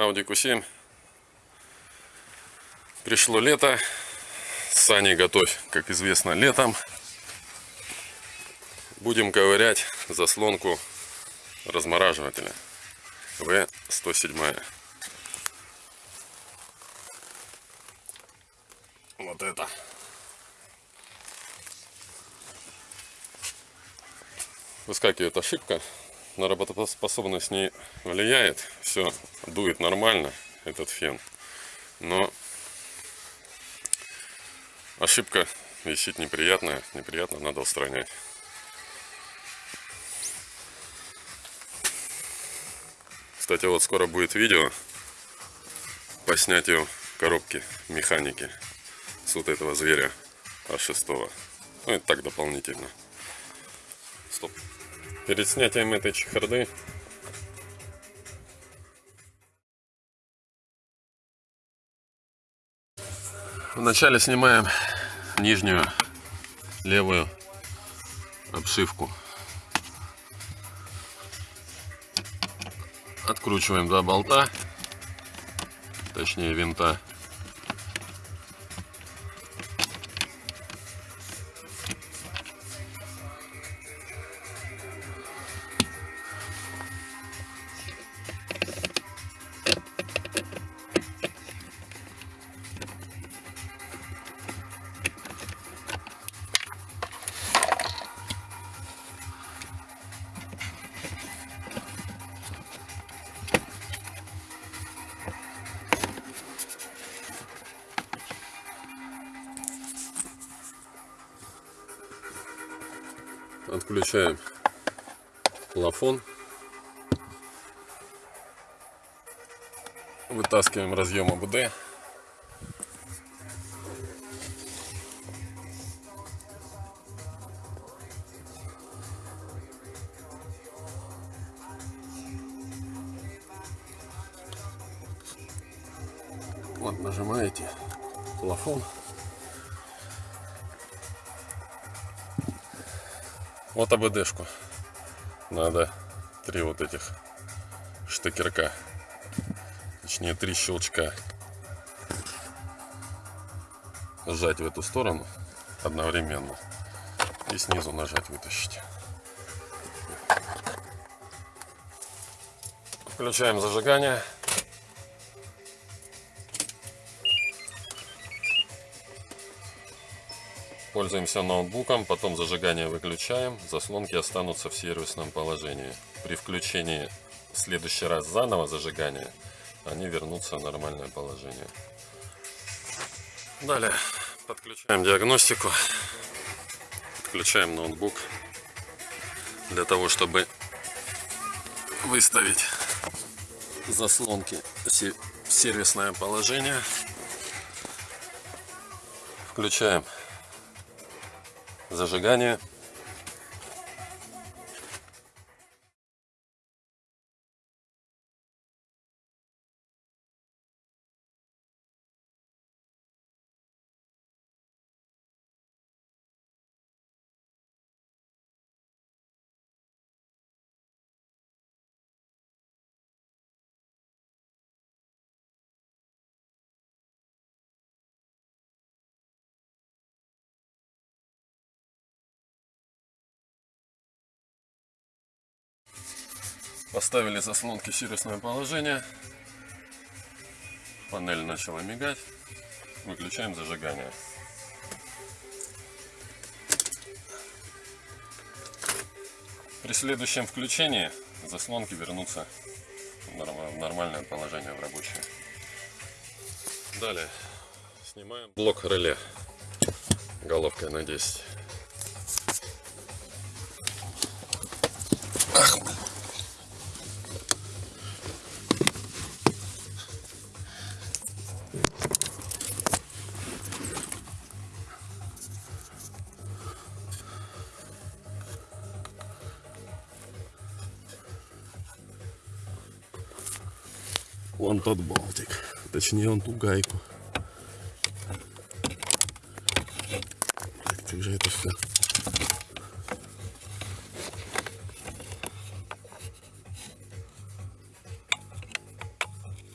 Audi Q7. Пришло лето. Сани готовь, как известно, летом. Будем ковырять заслонку размораживателя В107. Вот это. Выскакивает ошибка на работоспособность не влияет. Все дует нормально, этот фен. Но ошибка висит неприятная. Неприятно, надо устранять. Кстати, вот скоро будет видео по снятию коробки механики с вот этого зверя А6. Ну, это так дополнительно. Стоп. Перед снятием этой чехарды вначале снимаем нижнюю левую обшивку. Откручиваем два болта, точнее винта. Отключаем плафон. Вытаскиваем разъем АБД. Вот нажимаете плафон. Вот АБДшку. Надо три вот этих штекерка. Точнее, три щелчка. Сжать в эту сторону одновременно. И снизу нажать вытащить. Включаем зажигание. Пользуемся ноутбуком, потом зажигание выключаем, заслонки останутся в сервисном положении. При включении в следующий раз заново зажигания они вернутся в нормальное положение. Далее подключаем диагностику, подключаем ноутбук для того, чтобы выставить заслонки в сервисное положение. Включаем зажигание. Поставили заслонки в сервисное положение. Панель начала мигать. Выключаем зажигание. При следующем включении заслонки вернутся в нормальное положение, в рабочее. Далее снимаем блок реле головкой на 10. Ах, Вон тот болтик. Точнее, он ту гайку. Так, как же это все?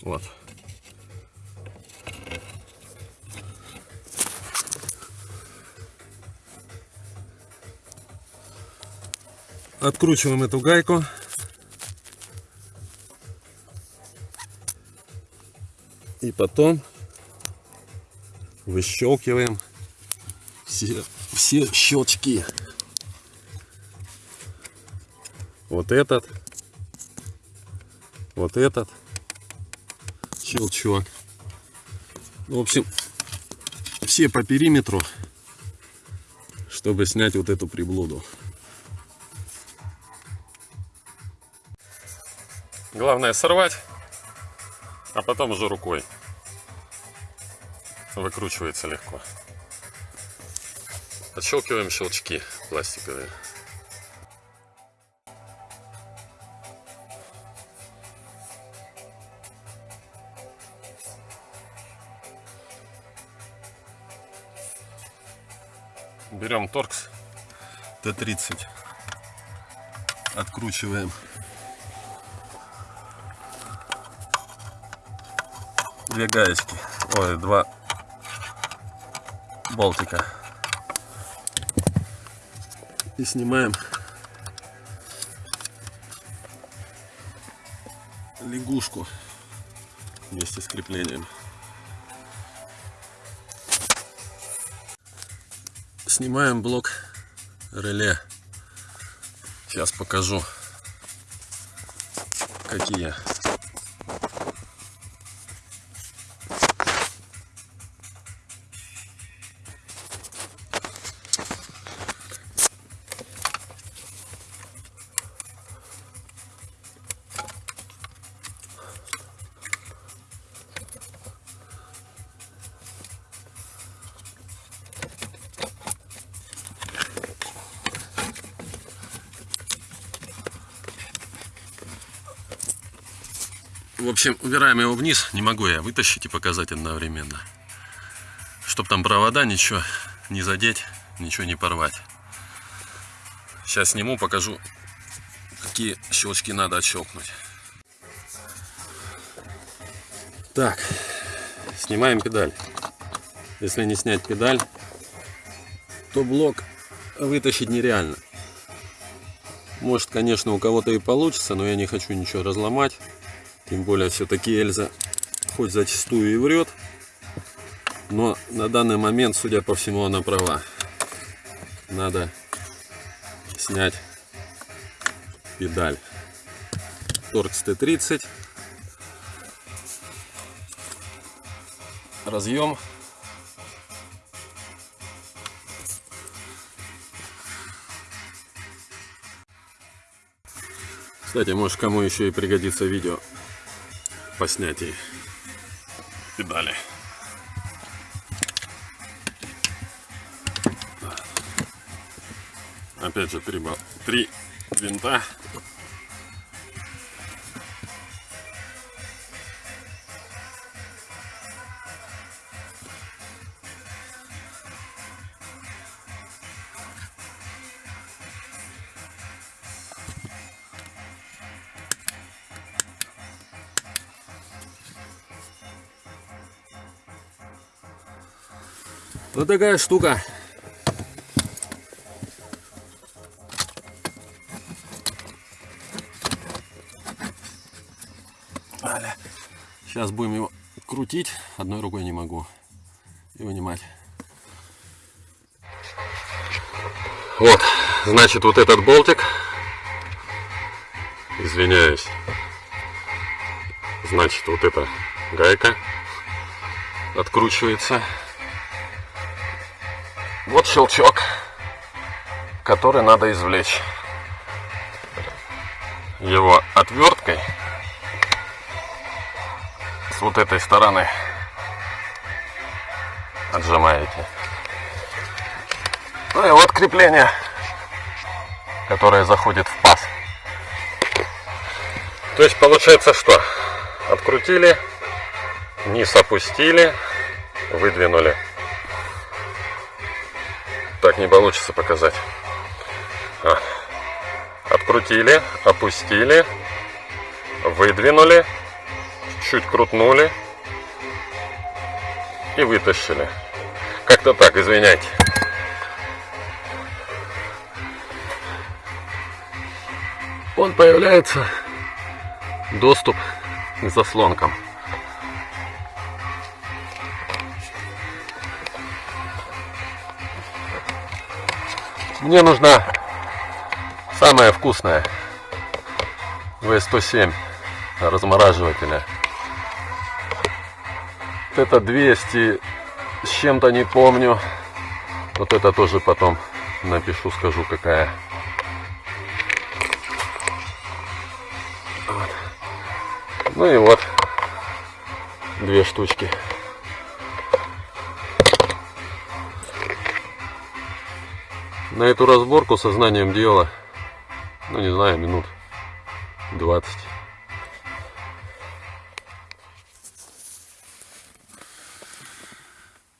Вот. Откручиваем эту гайку. И потом выщелкиваем все, все щелчки. Вот этот, вот этот щелчок. В общем, все по периметру, чтобы снять вот эту приблуду. Главное сорвать, а потом уже рукой. Выкручивается легко. Отщелкиваем щелчки пластиковые. Берем торкс Т-30, откручиваем две гаечки, ой, два болтика. И снимаем лягушку вместе с креплением. Снимаем блок реле. Сейчас покажу, какие В общем, убираем его вниз. Не могу я вытащить и показать одновременно. Чтоб там провода ничего не задеть, ничего не порвать. Сейчас сниму, покажу, какие щелчки надо отщелкнуть. Так, снимаем педаль. Если не снять педаль, то блок вытащить нереально. Может, конечно, у кого-то и получится, но я не хочу ничего разломать. Тем более, все-таки Эльза хоть зачастую и врет, но на данный момент, судя по всему, она права. Надо снять педаль. Торкс Т-30. Разъем. Кстати, может кому еще и пригодится видео по снятии педали. Опять же три, три винта. Вот такая штука. Сейчас будем его крутить. Одной рукой не могу. И вынимать. Вот, значит, вот этот болтик. Извиняюсь. Значит, вот эта гайка откручивается. Вот щелчок, который надо извлечь. Его отверткой с вот этой стороны отжимаете. Ну и вот крепление, которое заходит в паз. То есть получается что? Открутили, низ опустили, выдвинули так не получится показать. А. Открутили, опустили, выдвинули, чуть-чуть крутнули и вытащили. Как-то так, извиняйте. Он появляется доступ к заслонкам. Мне нужна самая вкусная В107 размораживателя. Это 200 с чем-то не помню. Вот это тоже потом напишу, скажу какая. Вот. Ну и вот две штучки. На эту разборку сознанием дела, ну не знаю, минут 20.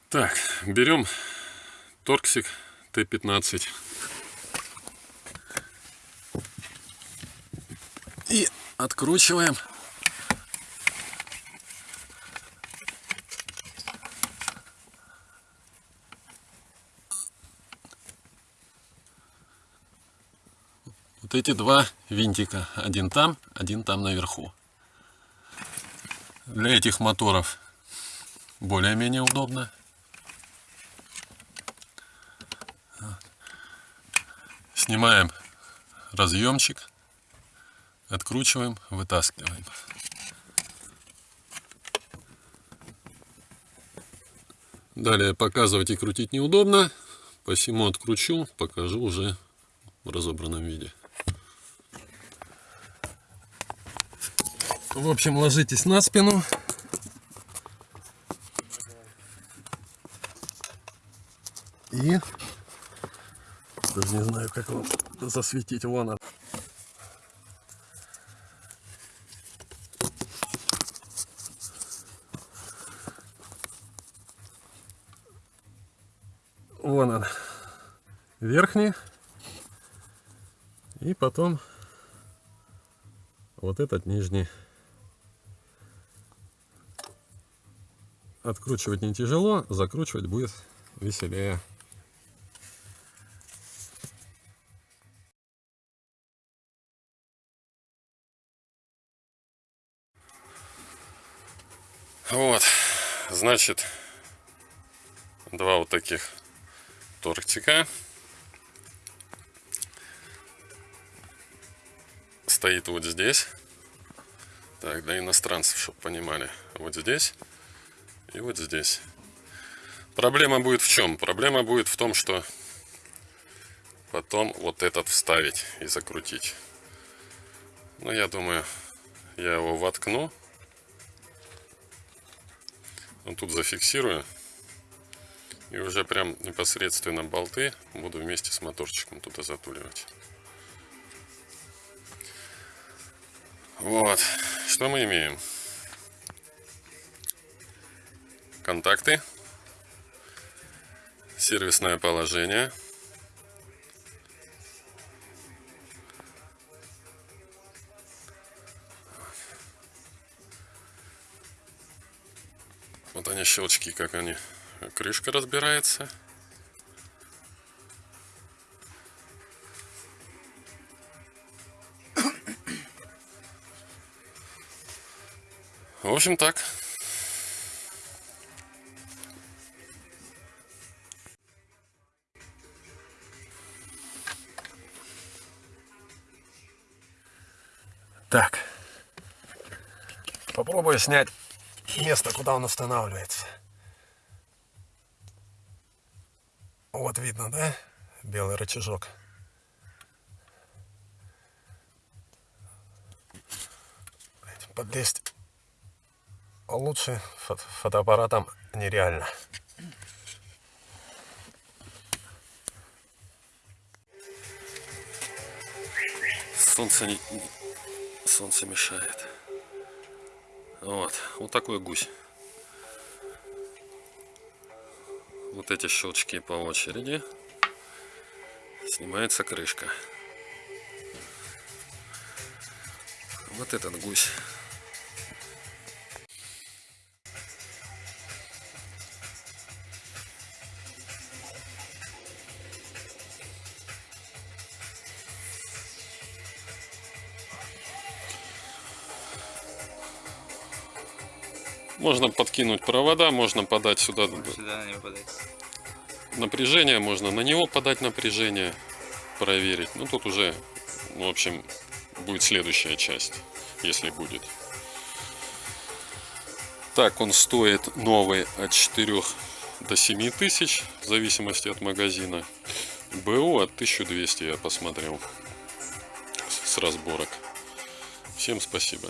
Так, берем торксик Т-15. И откручиваем. Эти два винтика. Один там, один там наверху. Для этих моторов более-менее удобно. Снимаем разъемчик, откручиваем, вытаскиваем. Далее показывать и крутить неудобно, посему откручу, покажу уже в разобранном виде. В общем, ложитесь на спину. И даже не знаю, как вам засветить. Вон он. Вон он. Верхний. И потом вот этот нижний. Откручивать не тяжело, закручивать будет веселее. Вот, значит, два вот таких тортика. Стоит вот здесь. Так, для иностранцев, чтобы понимали. Вот здесь и вот здесь. Проблема будет в чем? Проблема будет в том, что потом вот этот вставить и закрутить. Ну, я думаю, я его воткну вот тут зафиксирую. И уже прям непосредственно болты буду вместе с моторчиком туда затуливать. Вот. Что мы имеем? Контакты. Сервисное положение. Вот они щелчки, как они. Крышка разбирается. В общем так. Попробую снять место, куда он устанавливается. Вот видно, да? Белый рычажок. Подлезть лучше фото фотоаппаратом нереально. Солнце, не, солнце мешает. Вот, вот такой гусь. Вот эти щелчки по очереди. Снимается крышка. Вот этот гусь. Можно подкинуть провода, можно подать сюда Сюда на него подать. напряжение, можно на него подать напряжение, проверить. Ну, тут уже, ну, в общем, будет следующая часть, если будет. Так, он стоит новый от 4 до 7 тысяч, в зависимости от магазина. БУ от 1200 я посмотрел с- с разборок. Всем спасибо.